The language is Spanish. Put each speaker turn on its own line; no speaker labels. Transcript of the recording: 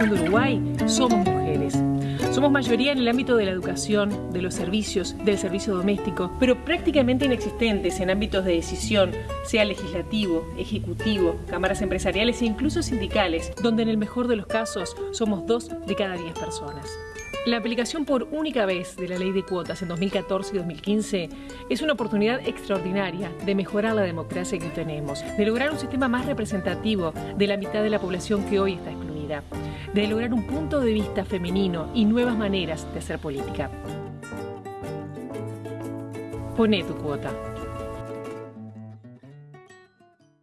población de Uruguay somos mujeres. Somos mayoría en el ámbito de la educación, de los servicios, del servicio doméstico, pero prácticamente inexistentes en ámbitos de decisión, sea legislativo, ejecutivo, cámaras empresariales e incluso sindicales, donde en el mejor de los casos somos dos de cada diez personas. La aplicación por única vez de la ley de cuotas en 2014 y 2015 es una oportunidad extraordinaria de mejorar la democracia que tenemos, de lograr un sistema más representativo de la mitad de la población que hoy está de lograr un punto de vista femenino y nuevas maneras de hacer política. Pone tu cuota.